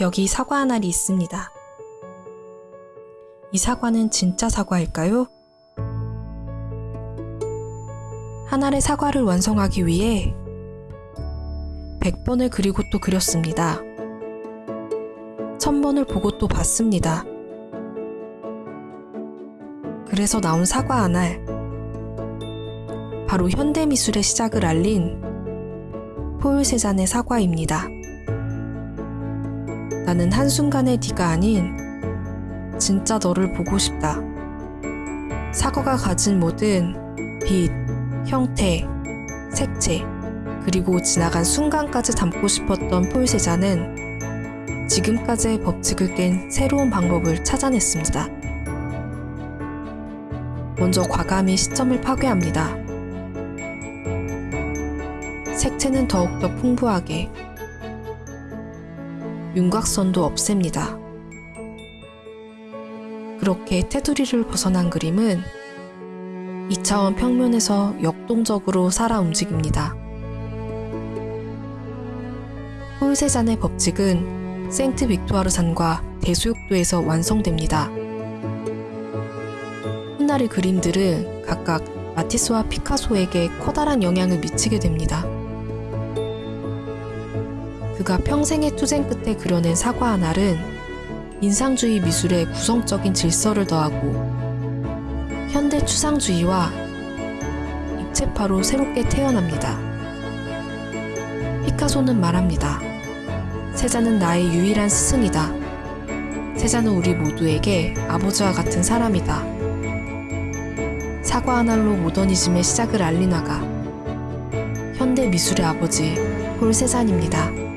여기 사과 한 알이 있습니다. 이 사과는 진짜 사과일까요? 한 알의 사과를 완성하기 위해 100번을 그리고 또 그렸습니다. 1000번을 보고 또 봤습니다. 그래서 나온 사과 한 알. 바로 현대미술의 시작을 알린 포울 세잔의 사과입니다. 나는 한순간의 네가 아닌 진짜 너를 보고 싶다. 사과가 가진 모든 빛, 형태, 색채, 그리고 지나간 순간까지 담고 싶었던 세잔은 지금까지의 법칙을 깬 새로운 방법을 찾아냈습니다. 먼저 과감히 시점을 파괴합니다. 색채는 더욱더 풍부하게, 윤곽선도 없앱니다. 그렇게 테두리를 벗어난 그림은 2차원 평면에서 역동적으로 살아 움직입니다. 홀세잔의 법칙은 생트 빅토아르 산과 대수욕도에서 완성됩니다. 훗날의 그림들은 각각 마티스와 피카소에게 커다란 영향을 미치게 됩니다. 그가 평생의 투쟁 끝에 그려낸 사과 한 알은 인상주의 미술의 구성적인 질서를 더하고 현대 추상주의와 입체파로 새롭게 태어납니다. 피카소는 말합니다. 세자는 나의 유일한 스승이다. 세자는 우리 모두에게 아버지와 같은 사람이다. 사과 한 알로 모더니즘의 시작을 알린 화가 현대 미술의 아버지 폴 세잔입니다.